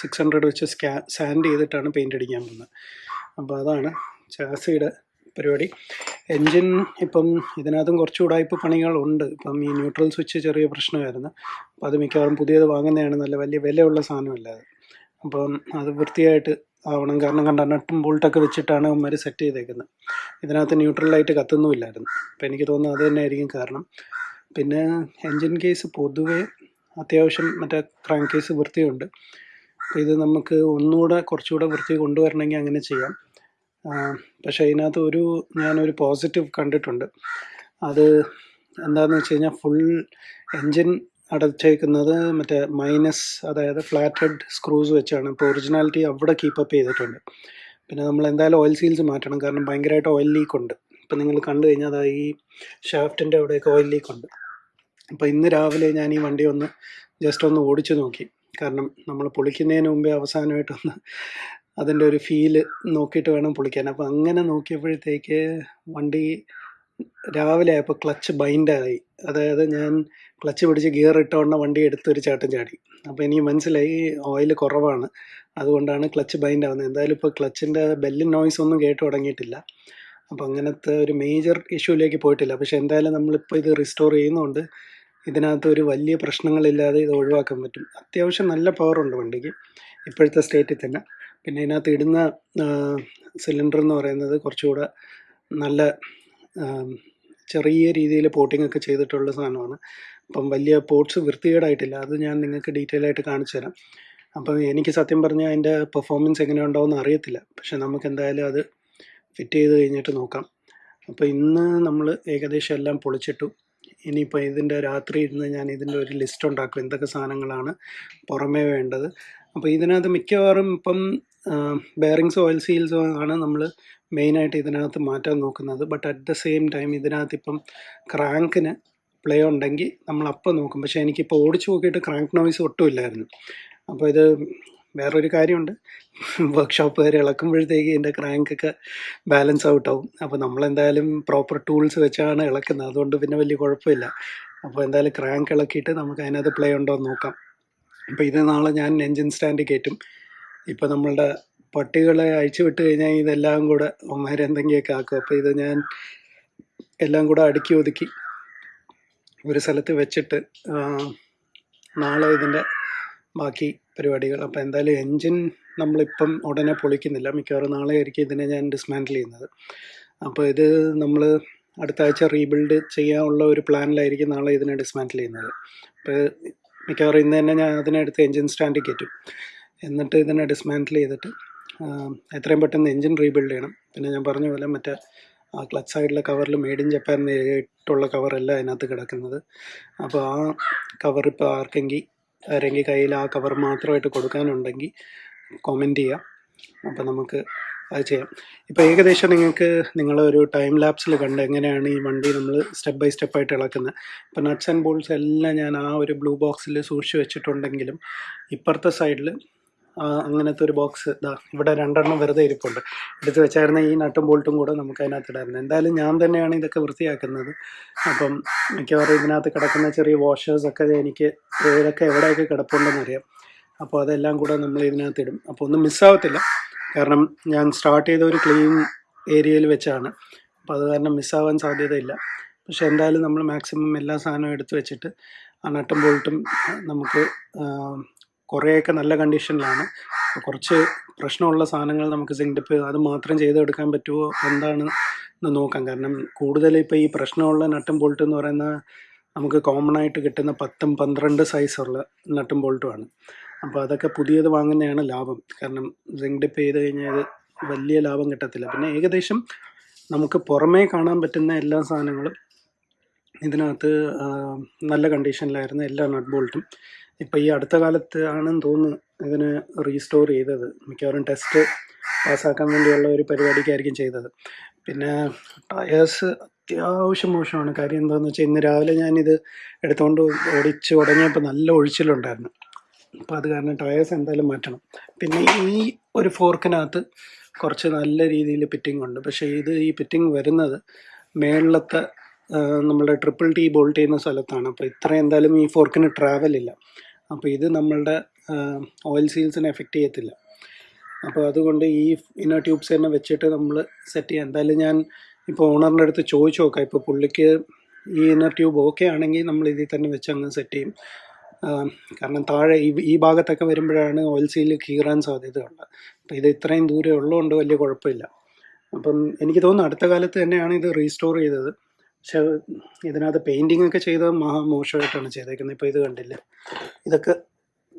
സിക്സ് ഹൺഡ്രഡ് വെച്ച് സ്കാ സാൻഡ് ചെയ്തിട്ടാണ് പെയിന്റ് അടിക്കാൻ പോകുന്നത്. അപ്പോൾ അതാണ് ചാസിയുടെ പരിപാടി. എൻജിൻ ഇപ്പം ഇതിനകത്തും കുറച്ച് ഉടായ്പ പണികളുണ്ട്. ഇപ്പം ഈ ന്യൂട്രൽ സ്വിച്ച് ചെറിയ പ്രശ്നമായിരുന്നു. അപ്പം അത് മിക്കവാറും പുതിയത് വാങ്ങുന്നതാണ്. നല്ല വലിയ വിലയുള്ള സാധനമല്ല അത്. അപ്പം അത് വൃത്തിയായിട്ട് ആവണം. കാരണം കണ്ട നട്ടും ബോൾട്ടൊക്കെ വെച്ചിട്ടാണ് അവന്മാർ സെറ്റ് ചെയ്തേക്കുന്നത്. ഇതിനകത്ത് ന്യൂട്രൽ ലൈറ്റ് കത്തുന്നുമില്ലായിരുന്നു. അപ്പം എനിക്ക് തോന്നുന്നു അത് തന്നെ ആയിരിക്കും കാരണം. പിന്നെ എൻജിൻ കേസ് പൊതുവെ അത്യാവശ്യം മറ്റേ ക്രാങ്ക് കേസ് വൃത്തിയുണ്ട്. അപ്പോൾ ഇത് നമുക്ക് ഒന്നുകൂടെ കുറച്ചുകൂടെ വൃത്തി കൊണ്ടുവരണമെങ്കിൽ അങ്ങനെ ചെയ്യാം. പക്ഷേ അതിനകത്ത് ഒരു ഞാനൊരു പോസിറ്റീവ് കണ്ടിട്ടുണ്ട്. അത് എന്താണെന്ന് വെച്ച് കഴിഞ്ഞാൽ ഫുൾ എൻജിൻ അടച്ചേക്കുന്നത് മറ്റേ മൈനസ് അതായത് ഫ്ലാറ്റ് ഹെഡ് സ്ക്രൂസ് വെച്ചാണ്. ഇപ്പോൾ ഒറിജിനാലിറ്റി അവിടെ കീപ്പപ്പ് ചെയ്തിട്ടുണ്ട്. പിന്നെ നമ്മൾ എന്തായാലും ഓയിൽ സീൽസ് മാറ്റണം. കാരണം ഭയങ്കരമായിട്ട് ഓയിൽ ലീക്ക് ഉണ്ട്. ഇപ്പം നിങ്ങൾ കണ്ടു കഴിഞ്ഞാൽ അതാ ഈ ഷാഫ്റ്റിന്റെ അവിടെയൊക്കെ ഓയിൽ ലീക്ക് ഉണ്ട്. അപ്പോൾ ഇന്ന് രാവിലെ ഞാൻ ഈ വണ്ടി ഒന്ന് ജസ്റ്റ് ഒന്ന് ഓടിച്ചു നോക്കി. കാരണം നമ്മൾ പൊളിക്കുന്നതിന് മുമ്പേ അവസാനമായിട്ടൊന്ന് അതിന്റെ ഒരു ഫീൽ നോക്കിയിട്ട് വേണം പൊളിക്കാൻ. അപ്പോൾ അങ്ങനെ നോക്കിയപ്പോഴത്തേക്ക് വണ്ടി രാവിലെ ആയപ്പോൾ ക്ലച്ച് ബൈൻഡായി അതായത് ഞാൻ ക്ലച്ച് പിടിച്ച് ഗിയർ ഇട്ടോണ്ട വണ്ടി എടുത്തൊരു ചാട്ടം ചാടി. അപ്പോൾ എനിക്ക് മനസ്സിലായി ഓയിൽ കുറവാണ്. അതുകൊണ്ടാണ് ക്ലച്ച് ബൈൻഡ് ആവുന്നത്. എന്തായാലും ഇപ്പോൾ ക്ലച്ചിന്റെ ബെല്ലിൻ നോയ്സ് ഒന്നും കേട്ട് തുടങ്ങിയിട്ടില്ല. അപ്പോൾ അങ്ങനത്തെ ഒരു മേജർ ഇഷ്യൂയിലേക്ക് പോയിട്ടില്ല. പക്ഷെ എന്തായാലും നമ്മളിപ്പോൾ ഇത് റിസ്റ്റോർ ചെയ്യുന്നതുകൊണ്ട് ഇതിനകത്ത് ഒരു വലിയ പ്രശ്നങ്ങളില്ലാതെ ഇത് ഒഴിവാക്കാൻ പറ്റും. അത്യാവശ്യം നല്ല പവറുണ്ട് വണ്ടിക്ക്. ഇപ്പോഴത്തെ സ്റ്റേറ്റിൽ തന്നെ. പിന്നെ ഇതിനകത്ത് ഇടുന്ന സിലിണ്ടർ എന്ന് പറയുന്നത് കുറച്ചുകൂടെ നല്ല ചെറിയ രീതിയിൽ പോട്ടിംഗ് ഒക്കെ ചെയ്തിട്ടുള്ള സാധനമാണ്. അപ്പം വലിയ പോർട്സ് വൃത്തികേടായിട്ടില്ല. അത് ഞാൻ നിങ്ങൾക്ക് ഡീറ്റെയിൽ ആയിട്ട് കാണിച്ചു തരാം. അപ്പം എനിക്ക് സത്യം പറഞ്ഞാൽ അതിന്റെ പെർഫോമൻസ് എങ്ങനെ ഉണ്ടാവുമെന്ന് അറിയത്തില്ല. പക്ഷെ നമുക്ക് എന്തായാലും അത് ഫിറ്റ് ചെയ്ത് കഴിഞ്ഞിട്ട് നോക്കാം. അപ്പോൾ ഇന്ന് നമ്മൾ ഏകദേശം എല്ലാം പൊളിച്ചിട്ടു. ഇനിയിപ്പോൾ ഇതിന്റെ രാത്രി ഇരുന്ന് ഞാൻ ഇതിന്റെ ഒരു ലിസ്റ്റ് ഉണ്ടാക്കും. എന്തൊക്കെ സാധനങ്ങളാണ് പുറമേ വേണ്ടത്. അപ്പോൾ ഇതിനകത്ത് മിക്കവാറും ഇപ്പം ബെയറിങ്സ് ഓയിൽ സീൽസോ ആണ് നമ്മൾ മെയിനായിട്ട് ഇതിനകത്ത് മാറ്റാൻ നോക്കുന്നത്. But at the same time ഇതിനകത്ത് ഇപ്പം ക്രാങ്കിന് പ്ലേ ഉണ്ടെങ്കിൽ നമ്മൾ അപ്പം നോക്കും. പക്ഷേ എനിക്കിപ്പോൾ ഓടിച്ചു നോക്കിയിട്ട് ക്രാങ്ക് നോയ്സ് ഒട്ടുമില്ലായിരുന്നു അപ്പോൾ ഇത് വേറൊരു കാര്യമുണ്ട്. വർക്ക്ഷോപ്പുകാർ ഇളക്കുമ്പോഴത്തേക്ക് ഇതിന്റെ ക്രാങ്കൊക്കെ ബാലൻസ് ഔട്ട് ആവും. അപ്പോൾ നമ്മളെന്തായാലും പ്രോപ്പർ ടൂൾസ് വെച്ചാണ് ഇളക്കുന്നത്. അതുകൊണ്ട് പിന്നെ വലിയ കുഴപ്പമില്ല. അപ്പോൾ എന്തായാലും ക്രാങ്ക് ഇളക്കിയിട്ട് നമുക്ക് അതിനകത്ത് പ്ലേ ഉണ്ടോ എന്ന് നോക്കാം. അപ്പോൾ ഇത് നാളെ ഞാൻ എൻജിൻ സ്റ്റാൻഡ് കയറ്റും. ഇപ്പോൾ നമ്മളുടെ പട്ടികളെ അഴിച്ചു വിട്ട് കഴിഞ്ഞാൽ ഇതെല്ലാം കൂടെ ഒമാർ എന്തെങ്കിലുമൊക്കെ ആക്കും. അപ്പോൾ ഇത് ഞാൻ എല്ലാം കൂടെ അടുക്കി ഒതുക്കി ഒരു സ്ഥലത്ത് വെച്ചിട്ട് നാളെ ഇതിന്റെ ബാക്കി പരിപാടികൾ. അപ്പോൾ എന്തായാലും എൻജിൻ നമ്മളിപ്പം ഉടനെ പൊളിക്കുന്നില്ല. മിക്കവാറും നാളെ ആയിരിക്കും ഇതിനെ ഞാൻ ഡിസ്മാൻഡിൽ ചെയ്യുന്നത്. അപ്പോൾ ഇത് നമ്മൾ അടുത്ത ആഴ്ച റീബിൽഡ് ചെയ്യാനുള്ള ഒരു പ്ലാനിലായിരിക്കും നാളെ ഇതിനെ ഡിസ്മാൻഡിൽ ചെയ്യുന്നത്. അപ്പോൾ മിക്കവാറും ഇന്ന് തന്നെ ഞാൻ അതിനെടുത്ത് എൻജിൻ സ്റ്റാൻഡിൽ കയറ്റും. എന്നിട്ട് ഇതിനെ ഡിസ്മാൻഡിൽ ചെയ്തിട്ട് എത്രയും പെട്ടെന്ന് എൻജിൻ റീബിൽഡ് ചെയ്യണം. പിന്നെ ഞാൻ പറഞ്ഞ പോലെ മറ്റേ ആ ക്ലച്ച് സൈഡിലെ കവറിൽ മെയ്ഡ് ഇൻ ജപ്പാൻ നേരിട്ടുള്ള കവറല്ല അതിനകത്ത് കിടക്കുന്നത്. അപ്പോൾ ആ കവർ ഇപ്പോൾ ആർക്കെങ്കിൽ ആരെങ്കിൽ കയ്യിൽ ആ കവർ മാത്രമായിട്ട് കൊടുക്കാനുണ്ടെങ്കിൽ കോമെന്റ് ചെയ്യാം. അപ്പോൾ നമുക്ക് അത് ചെയ്യാം. ഇപ്പോൾ ഏകദേശം നിങ്ങൾക്ക് നിങ്ങളൊരു ടൈം ലാപ്സിൽ കണ്ട് എങ്ങനെയാണ് ഈ വണ്ടി നമ്മൾ സ്റ്റെപ്പ് ബൈ സ്റ്റെപ്പ് ആയിട്ട് ഇളക്കുന്നത്. ഇപ്പോൾ നട്ട്സ് ആൻഡ് ബോൾസ് എല്ലാം ഞാൻ ആ ഒരു ബ്ലൂ ബോക്സിൽ സൂക്ഷിച്ച് വെച്ചിട്ടുണ്ടെങ്കിലും ഇപ്പുറത്തെ സൈഡിൽ അങ്ങനത്തെ ഒരു ബോക്സ് ഇതാ ഇവിടെ രണ്ടെണ്ണം വെറുതെ ഇരിപ്പുണ്ട്. എടുത്ത് വെച്ചായിരുന്ന ഈ നട്ടും ബോൾട്ടും കൂടെ നമുക്ക് അതിനകത്ത് ഇടായിരുന്നു എന്തായാലും ഞാൻ തന്നെയാണ് ഇതൊക്കെ വൃത്തിയാക്കുന്നത്. അപ്പം മിക്കവാറും ഇതിനകത്ത് കിടക്കുന്ന ചെറിയ വാഷേഴ്സൊക്കെ എനിക്ക് ഏതൊക്കെ എവിടെയൊക്കെ കിടപ്പുണ്ടെന്ന് അറിയാം അപ്പോൾ അതെല്ലാം കൂടെ നമ്മൾ ഇതിനകത്ത് ഇടും അപ്പോൾ ഒന്നും മിസ്സാവത്തില്ല കാരണം ഞാൻ സ്റ്റാർട്ട് ചെയ്ത ഒരു ക്ലീൻ ഏരിയയിൽ വെച്ചാണ്. അപ്പോൾ അത് കാരണം മിസ്സാവാൻ സാധ്യതയില്ല. പക്ഷെ എന്തായാലും നമ്മൾ മാക്സിമം എല്ലാ സാധനവും എടുത്തു വെച്ചിട്ട് ആ നട്ടും ബോൾട്ടും നമുക്ക് കുറേയൊക്കെ നല്ല കണ്ടീഷനിലാണ്. കുറച്ച് പ്രശ്നമുള്ള സാധനങ്ങൾ നമുക്ക് സിങ്ഡിപ്പ് അത് മാത്രം ചെയ്തെടുക്കാൻ പറ്റുമോ എന്താണ് എന്ന് നോക്കാം. കാരണം കൂടുതൽ ഇപ്പോൾ ഈ പ്രശ്നമുള്ള നട്ടും ബോൾട്ട് എന്ന് പറയുന്ന നമുക്ക് കോമൺ ആയിട്ട് കിട്ടുന്ന പത്തും പന്ത്രണ്ട് സൈസുള്ള നട്ടും ബോൾട്ടുമാണ് അപ്പോൾ അതൊക്കെ പുതിയത് വാങ്ങുന്നതാണ് ലാഭം. കാരണം സിങ്ക് ഡിപ്പ് ചെയ്ത് കഴിഞ്ഞാൽ വലിയ ലാഭം കിട്ടത്തില്ല. പിന്നെ ഏകദേശം നമുക്ക് പുറമേ കാണാൻ പറ്റുന്ന എല്ലാ സാധനങ്ങളും ഇതിനകത്ത് നല്ല കണ്ടീഷനിലായിരുന്നു എല്ലാ നട്ട് ബോൾട്ടും ഇപ്പോൾ ഈ അടുത്ത കാലത്ത് ആണെന്ന് തോന്നുന്നു ഇതിന് റീസ്റ്റോർ ചെയ്തത്. മിക്കവാറും ടെസ്റ്റ് പാസ്സാക്കാൻ വേണ്ടിയുള്ള ഒരു പരിപാടിക്കായിരിക്കും ചെയ്തത്. പിന്നെ ടയേഴ്സ് അത്യാവശ്യം മോശമാണ്. കാര്യം എന്താണെന്ന് വെച്ചാൽ ഇന്ന് രാവിലെ ഞാനിത് എടുത്തുകൊണ്ട് ഓടിച്ച് തുടങ്ങിയപ്പോൾ നല്ല ഒഴിച്ചിലുണ്ടായിരുന്നു. അപ്പോൾ അത് കാരണം ടയേഴ്സ് എന്തായാലും മാറ്റണം. പിന്നെ ഈ ഒരു ഫോർക്കിനകത്ത് കുറച്ച് നല്ല രീതിയിൽ ഫിറ്റിംഗ് ഉണ്ട്. പക്ഷേ ഇത് ഈ ഫിറ്റിംഗ് വരുന്നത് മേളിലത്തെ നമ്മുടെ ട്രിപ്പിൾ ടി ബോൾട്ട് ചെയ്യുന്ന സ്ഥലത്താണ്. അപ്പോൾ ഇത്ര എന്തായാലും ഈ ഫോർക്കിന് ട്രാവൽ ഇല്ല. അപ്പോൾ ഇത് നമ്മളുടെ ഓയിൽ സീൽസിനെ എഫക്റ്റ് ചെയ്യത്തില്ല. അപ്പോൾ അതുകൊണ്ട് ഈ ഇന്നർ ട്യൂബ്സ് തന്നെ വെച്ചിട്ട് നമ്മൾ സെറ്റ് ചെയ്യാം. എന്തായാലും ഞാൻ ഇപ്പോൾ ഓണറിന്റെ അടുത്ത് ചോദിച്ചു നോക്കാം. ഇപ്പോൾ പുള്ളിക്ക് ഈ ഇന്നർ ട്യൂബ് ഓക്കെ ആണെങ്കിൽ നമ്മൾ ഇതിൽ തന്നെ വെച്ച് അങ്ങ് സെറ്റ് ചെയ്യും. കാരണം താഴെ ഈ ഈ ഭാഗത്തൊക്കെ വരുമ്പോഴാണ് ഓയിൽ സീൽ കീറാൻ സാധ്യതയുള്ളത്. അപ്പോൾ ഇത് ഇത്രയും ദൂരെ ഉള്ളതുകൊണ്ട് വലിയ കുഴപ്പമില്ല. അപ്പം എനിക്ക് തോന്നുന്നു അടുത്ത കാലത്ത് തന്നെയാണ് ഇത് റീസ്റ്റോർ ചെയ്തത്. പക്ഷെ ഇതിനകത്ത് പെയിന്റിംഗ് ഒക്കെ ചെയ്ത മഹാ മോശമായിട്ടാണ് ചെയ്തേക്കുന്നത്. ഇപ്പോൾ ഇത് കണ്ടില്ല? ഇതൊക്കെ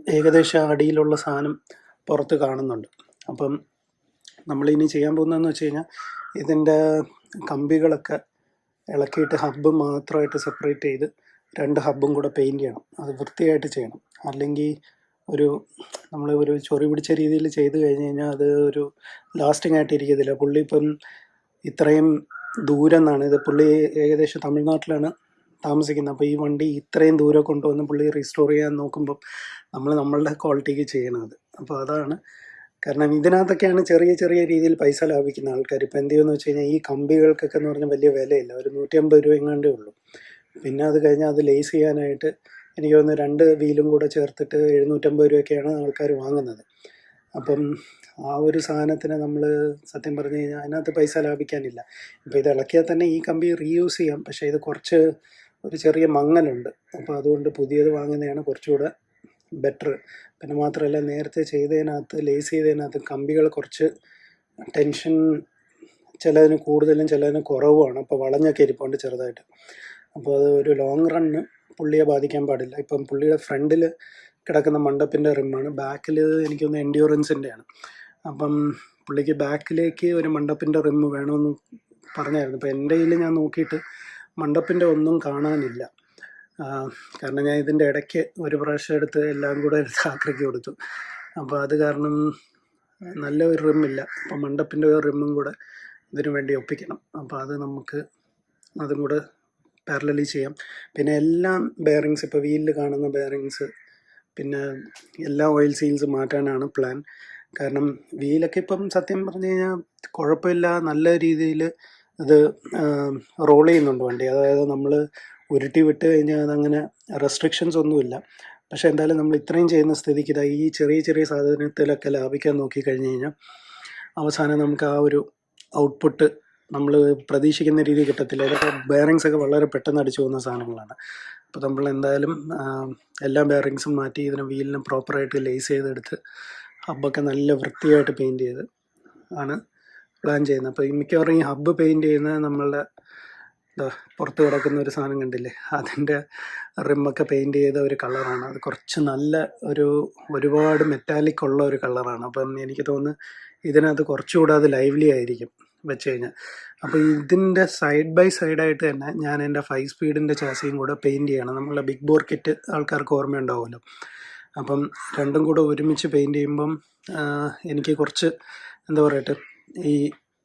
ഏകദേശം അടിയിലുള്ള സാധനം പുറത്ത് കാണുന്നുണ്ട്. അപ്പം നമ്മളിനി ചെയ്യാൻ പോകുന്നതെന്ന് വെച്ച് കഴിഞ്ഞാൽ ഇതിന്റെ കമ്പികളൊക്കെ ഇളക്കിയിട്ട് ഹബ്ബ് മാത്രമായിട്ട് സെപ്പറേറ്റ് ചെയ്ത് രണ്ട് ഹബ്ബും കൂടെ പെയിന്റ് ചെയ്യണം. അത് വൃത്തിയായിട്ട് ചെയ്യണം. അല്ലെങ്കിൽ ഒരു നമ്മൾ ഒരു ചൊറി പിടിച്ച രീതിയിൽ ചെയ്ത് കഴിഞ്ഞ് കഴിഞ്ഞാൽ അത് ഒരു ലാസ്റ്റിംഗ് ആയിട്ട് ഇരിക്കത്തില്ല. പുള്ളി ഇപ്പം ഇത്രയും ദൂരം എന്നാണ് ഇത് പുള്ളി ഏകദേശം തമിഴ്നാട്ടിലാണ് താമസിക്കുന്നത്. അപ്പോൾ ഈ വണ്ടി ഇത്രയും ദൂരം കൊണ്ടുവന്ന് പുള്ളി റീസ്റ്റോർ ചെയ്യാൻ നോക്കുമ്പോൾ നമ്മൾ നമ്മളുടെ ക്വാളിറ്റിക്ക് ചെയ്യണത്. അപ്പോൾ അതാണ് കാരണം ഇതിനകത്തൊക്കെയാണ് ചെറിയ ചെറിയ രീതിയിൽ പൈസ ലാഭിക്കുന്ന ആൾക്കാർ ഇപ്പോൾ എന്ത് ചെയ്യുമെന്ന് വെച്ച് കഴിഞ്ഞാൽ ഈ കമ്പികൾക്കൊക്കെ എന്ന് പറഞ്ഞാൽ വലിയ വിലയില്ല. ഒരു നൂറ്റി അമ്പത് രൂപ എങ്ങാണ്ടേ ഉള്ളൂ. പിന്നെ അത് കഴിഞ്ഞാൽ അത് ലേസ് ചെയ്യാനായിട്ട് എനിക്ക് തോന്നുന്നു രണ്ട് വീലും കൂടെ ചേർത്തിട്ട് എഴുന്നൂറ്റമ്പത് രൂപയൊക്കെയാണ് ആൾക്കാർ വാങ്ങുന്നത്. അപ്പം ആ ഒരു സാധനത്തിന് നമ്മൾ സത്യം പറഞ്ഞു കഴിഞ്ഞാൽ അതിനകത്ത് പൈസ ലാഭിക്കാനില്ല. ഇപ്പോൾ ഇത് ഇളക്കിയാൽ തന്നെ ഈ കമ്പി റീയൂസ് ചെയ്യാം. പക്ഷേ ഇത് കുറച്ച് ഒരു ചെറിയ മങ്ങലുണ്ട്. അപ്പോൾ അതുകൊണ്ട് പുതിയത് വാങ്ങുന്നതാണ് കുറച്ചുകൂടെ ബെറ്റർ പിന്നെ മാത്രമല്ല നേരത്തെ ചെയ്തതിനകത്ത് ലേസ് ചെയ്തതിനകത്ത് കമ്പികൾ കുറച്ച് ടെൻഷൻ ചിലതിന് കൂടുതലും ചിലതിന് കുറവുമാണ്. അപ്പോൾ വളഞ്ഞൊക്കെ ഇരിപ്പുണ്ട് ചെറുതായിട്ട്. അപ്പോൾ അത് ഒരു ലോങ് റണ്ണ് പുള്ളിയെ ബാധിക്കാൻ പാടില്ല. ഇപ്പം പുള്ളിയുടെ ഫ്രണ്ടിൽ കിടക്കുന്ന മണ്ടപ്പിന്റെ റിമ്മാണ്. ബാക്കിൽ എനിക്കൊന്ന് എൻഡ്യൂറൻസിന്റെയാണ് അപ്പം പുള്ളിക്ക് ബാക്കിലേക്ക് ഒരു മണ്ടപ്പിന്റെ റിമ്മ് വേണമെന്ന് പറഞ്ഞായിരുന്നു. അപ്പോൾ എന്റെ കയ്യിൽ ഞാൻ നോക്കിയിട്ട് മണ്ടപ്പിന്റെ ഒന്നും കാണാനില്ല. കാരണം ഞാൻ ഇതിന്റെ ഇടയ്ക്ക് ഒരു പ്രാവശ്യം എടുത്ത് എല്ലാം കൂടെ ആക്രിക്ക് കൊടുത്തു. അപ്പോൾ അത് കാരണം നല്ല ഒരു റിമ്മില്ല അപ്പോൾ മണ്ടപ്പിന്റെ ഒരു റിമ്മും കൂടെ ഇതിനു വേണ്ടി ഒപ്പിക്കണം. അപ്പോൾ അത് നമുക്ക് അതും കൂടെ പാരലലി ചെയ്യാം. പിന്നെ എല്ലാം ബെയറിങ്സ് ഇപ്പോൾ വീലിൽ കാണുന്ന ബെയറിങ്സ് പിന്നെ എല്ലാ ഓയിൽ സീൽസ് മാറ്റാനാണ് പ്ലാൻ കാരണം വീലൊക്കെ ഇപ്പം സത്യം പറഞ്ഞു കഴിഞ്ഞാൽ കുഴപ്പമില്ല നല്ല രീതിയിൽ അത് റോൾ ചെയ്യുന്നുണ്ട് വണ്ടി. അതായത് നമ്മൾ ഉരുട്ടി വിട്ട് കഴിഞ്ഞാൽ അതങ്ങനെ റെസ്ട്രിക്ഷൻസ് ഒന്നുമില്ല. പക്ഷേ എന്തായാലും നമ്മൾ ഇത്രയും ചെയ്യുന്ന സ്ഥിതിക്ക് ഇതാ ഈ ചെറിയ ചെറിയ സാധനത്തിലൊക്കെ ലാഭിക്കാൻ നോക്കി കഴിഞ്ഞ് കഴിഞ്ഞാൽ അവസാനം നമുക്ക് ആ ഒരു ഔട്ട്പുട്ട് നമ്മൾ പ്രതീക്ഷിക്കുന്ന രീതി കിട്ടത്തില്ല. അതൊക്കെ ബെയറിങ്സ് ഒക്കെ വളരെ പെട്ടെന്ന് അടിച്ചു പോകുന്ന സാധനങ്ങളാണ്. അപ്പോൾ നമ്മൾ എന്തായാലും എല്ലാ ബെയറിങ്സും മാറ്റി ഇതിന് വീലിന് പ്രോപ്പറായിട്ട് ലേസ് ചെയ്തെടുത്ത് ഹബ്ബൊക്കെ നല്ല വൃത്തിയായിട്ട് പെയിന്റ് ചെയ്ത് ആണ് പ്ലാൻ ചെയ്യുന്നത്. അപ്പോൾ ഈ മിക്കവാറും ഈ ഹബ്ബ് പെയിന്റ് ചെയ്യുന്നത് നമ്മളുടെ പുറത്ത് കിടക്കുന്ന ഒരു സാധനം കണ്ടില്ലേ? അതിന്റെ റിമ്മൊക്കെ പെയിന്റ് ചെയ്ത ഒരു കളറാണ് അത് കുറച്ച് നല്ല ഒരു ഒരുപാട് മെറ്റാലിക് ഉള്ള ഒരു കളറാണ് അപ്പം എനിക്ക് തോന്നുന്നു ഇതിനകത്ത് കുറച്ചുകൂടെ അത് ലൈവ്ലി ആയിരിക്കും വെച്ച് കഴിഞ്ഞാൽ. അപ്പോൾ ഇതിന്റെ സൈഡ് ബൈ സൈഡ് ആയിട്ട് തന്നെ ഞാൻ എന്റെ ഫൈവ് സ്പീഡിന്റെ ചാസിയും കൂടെ പെയിന്റ് ചെയ്യണം. നമ്മളെ ബിഗ് ബോർ കിറ്റ് ആൾക്കാർക്ക് ഓർമ്മയുണ്ടാവുമല്ലോ. അപ്പം രണ്ടും കൂടെ ഒരുമിച്ച് പെയിന്റ് ചെയ്യുമ്പം എനിക്ക് കുറച്ച് എന്താ പറയട്ടെ ഈ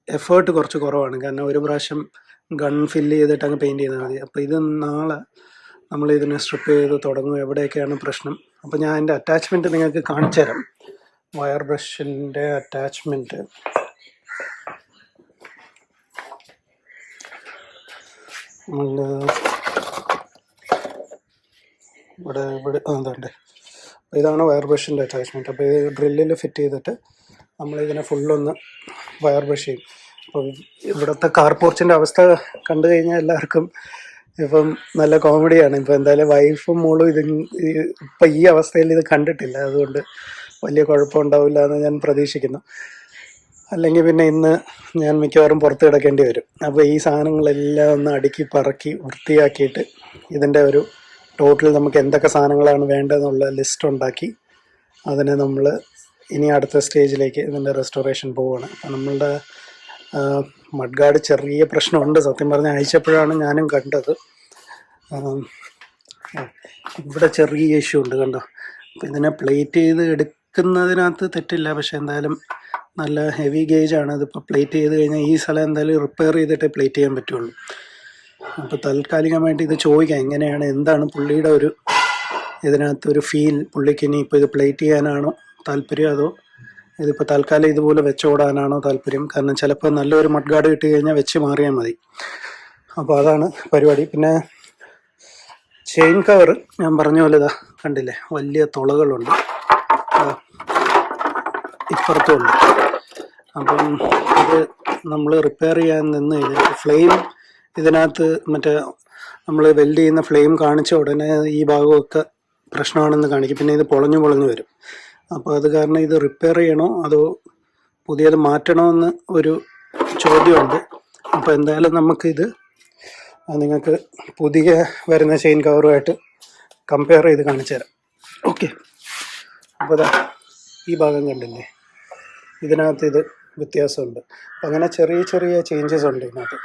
എഫേർട്ട് കുറച്ച് കുറവാണ്. കാരണം ഒരു പ്രാവശ്യം ഗൺ ഫില്ല് ചെയ്തിട്ട് അങ്ങ് പെയിന്റ് ചെയ്താൽ മതി. അപ്പോൾ ഇത് നാളെ നമ്മൾ ഇതിനെ സ്ട്രിപ്പ് ചെയ്ത് തുടങ്ങും. എവിടെയൊക്കെയാണ് പ്രശ്നം? അപ്പോൾ ഞാൻ എന്റെ അറ്റാച്ച്മെന്റ് നിങ്ങൾക്ക് കാണിച്ചു തരാം വയർ ബ്രഷിന്റെ അറ്റാച്ച്മെന്റ് നമ്മൾ ഇവിടെ ഇവിടെ അതുണ്ട് ഇതാണ് വയർ ബ്രഷിന്റെ അറ്റാച്ച്മെന്റ് അപ്പോൾ ഇത് ഡ്രില്ലിൽ ഫിറ്റ് ചെയ്തിട്ട് നമ്മളിതിനെ ഫുള്ളൊന്ന് വയർ ബ്രഷ് ചെയ്യും. അപ്പം ഇവിടുത്തെ കാർ പോർച്ചിന്റെ അവസ്ഥ കണ്ടു കഴിഞ്ഞാൽ എല്ലാവർക്കും ഇപ്പം നല്ല കോമഡിയാണ് ഇപ്പം എന്തായാലും വൈഫും മോളും ഇത് ഇപ്പം ഈ അവസ്ഥയിൽ ഇത് കണ്ടിട്ടില്ല. അതുകൊണ്ട് വലിയ കുഴപ്പമുണ്ടാവില്ല എന്ന് ഞാൻ പ്രതീക്ഷിക്കുന്നു. അല്ലെങ്കിൽ പിന്നെ ഇന്ന് ഞാൻ മിക്കവാറും പുറത്ത് കിടക്കേണ്ടി വരും. അപ്പോൾ ഈ സാധനങ്ങളെല്ലാം ഒന്ന് അടുക്കി പറക്കി വൃത്തിയാക്കിയിട്ട് ഇതിന്റെ ഒരു ടോട്ടൽ നമുക്ക് എന്തൊക്കെ സാധനങ്ങളാണ് വേണ്ടതെന്നുള്ള ലിസ്റ്റ് ഉണ്ടാക്കി അതിനെ നമ്മൾ ഇനി അടുത്ത സ്റ്റേജിലേക്ക് ഇതിന്റെ റെസ്റ്റോറേഷൻ പോവുകയാണ് അപ്പം നമ്മളുടെ മഡ്ഗാർഡ് ചെറിയ പ്രശ്നമുണ്ട്. സത്യം പറഞ്ഞാൽ അയച്ചപ്പോഴാണ് ഞാനും കണ്ടത്. ഇവിടെ ചെറിയ ഇഷ്യൂ ഉണ്ട് കണ്ടോ. അപ്പം ഇതിനെ പ്ലേറ്റ് ചെയ്ത് എടുക്കുന്നതിനകത്ത് തെറ്റില്ല. പക്ഷെ എന്തായാലും നല്ല ഹെവി ആണ്. ഇതിപ്പോൾ പ്ലേറ്റ് ചെയ്ത് കഴിഞ്ഞാൽ ഈ സ്ഥലം എന്തായാലും റിപ്പയർ ചെയ്തിട്ടേ പ്ലേറ്റ് ചെയ്യാൻ പറ്റുള്ളൂ. അപ്പോൾ താൽക്കാലികമായിട്ട് ഇത് ചോദിക്കാം എങ്ങനെയാണ് എന്താണ് പുള്ളിയുടെ ഒരു ഇതിനകത്ത് ഒരു ഫീൽ പുള്ളിക്ക് ഇനി ഇപ്പോൾ ഇത് പ്ലേറ്റ് ചെയ്യാനാണോ താല്പര്യം? അതോ ഇതിപ്പോൾ തൽക്കാലം ഇതുപോലെ വെച്ചോടാനാണോ താല്പര്യം? കാരണം ചിലപ്പോൾ നല്ലൊരു മഡ്ഗാർഡ് കിട്ടി കഴിഞ്ഞാൽ വെച്ച് മാറിയാൽ മതി. അപ്പോൾ അതാണ് പരിപാടി. പിന്നെ ചെയിൻ കവർ ഞാൻ പറഞ്ഞ പോലെ ഇതാ കണ്ടില്ലേ? വലിയ തുളകളുണ്ട്. ദാ ഇപ്പുറത്തും ഉണ്ട്. അപ്പം ഇത് നമ്മൾ റിപ്പയർ ചെയ്യാൻ നിന്ന് കഴിഞ്ഞാൽ ഫ്ലെയിം ഇതിനകത്ത് മറ്റേ നമ്മൾ വെൽഡ് ചെയ്യുന്ന ഫ്ലെയിം കാണിച്ച ഉടനെ ഈ ഭാഗമൊക്കെ പ്രശ്നമാണെന്ന് കാണിക്കും. പിന്നെ ഇത് പൊളഞ്ഞു പൊളഞ്ഞു വരും. അപ്പോൾ അത് കാരണം ഇത് റിപ്പയർ ചെയ്യണോ അതോ പുതിയത് മാറ്റണമെന്ന് ഒരു ചോദ്യമുണ്ട്. അപ്പോൾ എന്തായാലും നമുക്കിത് നിങ്ങൾക്ക് പുതിയ വരുന്ന ചെയിൻ കവറുമായിട്ട് കമ്പയർ ചെയ്ത് കാണിച്ചു തരാം. ഓക്കെ അപ്പോൾ ഈ ഭാഗം കണ്ടില്ലേ? ഇതിനകത്ത് ഇത് വ്യത്യാസമുണ്ട്. അങ്ങനെ ചെറിയ ചെറിയ ചേഞ്ചസ് ഉണ്ട് ഇതിനകത്ത്.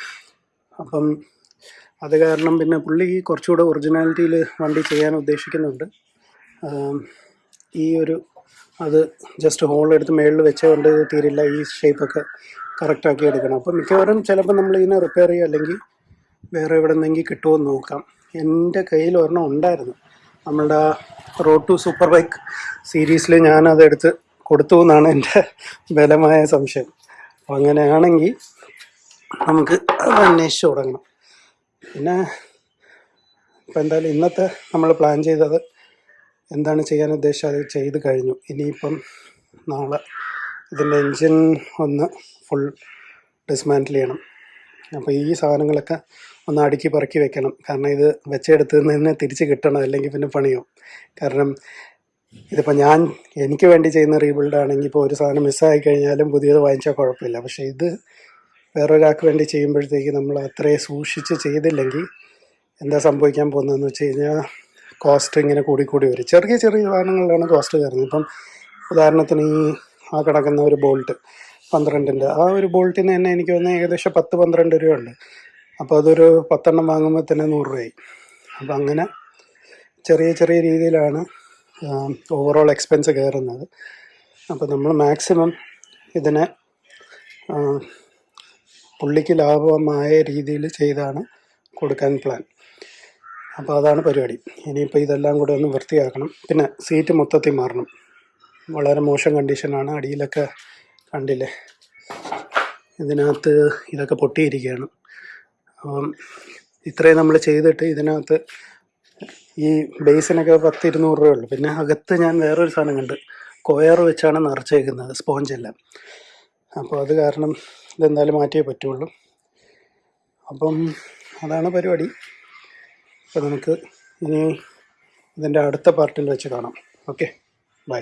അപ്പം അത് കാരണം പിന്നെ പുള്ളി കുറച്ചുകൂടെ ഒറിജിനാലിറ്റിയിൽ വണ്ടി ചെയ്യാൻ ഉദ്ദേശിക്കുന്നുണ്ട്. ഈ ഒരു അത് ജസ്റ്റ് ഹോൾ എടുത്ത് മേളിൽ വെച്ചുകൊണ്ട് തീരില്ല. ഈ ഷേപ്പൊക്കെ കറക്റ്റാക്കി എടുക്കണം. അപ്പം മിക്കവാറും ചിലപ്പോൾ നമ്മൾ ഇതിനെ റിപ്പയർ ചെയ്യുക അല്ലെങ്കിൽ വേറെ എവിടെ നിന്നെങ്കിൽ കിട്ടുമോ എന്ന് നോക്കാം. എന്റെ കയ്യിൽ ഒരെണ്ണം ഉണ്ടായിരുന്നു. നമ്മളുടെ റോഡ് ടു സൂപ്പർ ബൈക്ക് സീരീസിൽ ഞാനതെടുത്ത് കൊടുത്തു എന്നാണ് എന്റെ ബലമായ സംശയം. അപ്പം അങ്ങനെയാണെങ്കിൽ നമുക്ക് അത് അന്വേഷിച്ച് തുടങ്ങണം. പിന്നെ ഇപ്പം എന്തായാലും ഇന്നത്തെ നമ്മൾ പ്ലാൻ ചെയ്തത് എന്താണ് ചെയ്യാൻ ഉദ്ദേശിച്ചത്? അത് ചെയ്ത് കഴിഞ്ഞു. ഇനിയിപ്പം നാളെ ഇതിന്റെ എൻജിൻ ഒന്ന് ഫുൾ ഡിസ്മാന്റിൽ ചെയ്യണം. അപ്പോൾ ഈ സാധനങ്ങളൊക്കെ ഒന്ന് അടുക്കി പറക്കി വെക്കണം. കാരണം ഇത് വെച്ചെടുത്ത് നിന്ന് തിരിച്ച് കിട്ടണം അല്ലെങ്കിൽ പിന്നെ പണിയും കാരണം ഇതിപ്പോൾ ഞാൻ എനിക്ക് വേണ്ടി ചെയ്യുന്ന റീബിൽഡ് ആണെങ്കിൽ ഇപ്പോൾ ഒരു സാധനം മിസ്സായി കഴിഞ്ഞാലും പുതിയത് വാങ്ങിച്ചാൽ കുഴപ്പമില്ല. പക്ഷേ ഇത് വേറൊരാൾക്ക് വേണ്ടി ചെയ്യുമ്പോഴത്തേക്ക് നമ്മൾ അത്രയും സൂക്ഷിച്ച് ചെയ്തില്ലെങ്കിൽ എന്താ സംഭവിക്കാൻ പോകുന്നതെന്ന് വെച്ച് കഴിഞ്ഞാൽ കോസ്റ്റ് ഇങ്ങനെ കൂടിക്കൂടി കൂടി വരും. ചെറിയ ചെറിയ സാധനങ്ങളിലാണ് കോസ്റ്റ് കയറുന്നത്. ഇപ്പം ഉദാഹരണത്തിന് ഈ ആ കിടക്കുന്ന ഒരു ബോൾട്ട് പന്ത്രണ്ടിന്റെ ആ ഒരു ബോൾട്ടിന് തന്നെ എനിക്ക് തോന്നുന്നത് ഏകദേശം പത്ത് പന്ത്രണ്ട് രൂപയുണ്ട്. അപ്പോൾ അതൊരു പത്തെണ്ണം വാങ്ങുമ്പോൾ തന്നെ നൂറ് രൂപയായി. അപ്പം അങ്ങനെ ചെറിയ ചെറിയ രീതിയിലാണ് ഓവറോൾ എക്സ്പെൻസ് കയറുന്നത്. അപ്പോൾ നമ്മൾ മാക്സിമം ഇതിനെ പുള്ളിക്ക് ലാഭമായ രീതിയിൽ ചെയ്താണ് കൊടുക്കാൻ പ്ലാൻ അപ്പോൾ അതാണ് പരിപാടി. ഇനിയിപ്പോൾ ഇതെല്ലാം കൂടെ ഒന്ന് വൃത്തിയാക്കണം. പിന്നെ സീറ്റ് മൊത്തത്തിൽ മാറണം. വളരെ മോശം കണ്ടീഷനാണ് അടിയിലൊക്കെ കണ്ടില്ലേ? ഇതിനകത്ത് ഇതൊക്കെ പൊട്ടിയിരിക്കുകയാണ്. അപ്പം ഇത്രയും നമ്മൾ ചെയ്തിട്ട് ഇതിനകത്ത് ഈ ബേസിനൊക്കെ പത്ത് ഇരുന്നൂറ് രൂപയുള്ളൂ. പിന്നെ അകത്ത് ഞാൻ വേറൊരു സാധനം കണ്ട്. കൊയർ വെച്ചാണ് നിറച്ചേക്കുന്നത് സ്പോഞ്ചെല്ലാം അപ്പോൾ അത് കാരണം ഇതെന്തായാലും മാറ്റിയേ പറ്റുള്ളൂ. അപ്പം അതാണ് പരിപാടി. അപ്പോൾ നമുക്ക് ഇനി ഇതിന്റെ അടുത്ത പാർട്ടിൽ വെച്ച് കാണാം. Okay bye.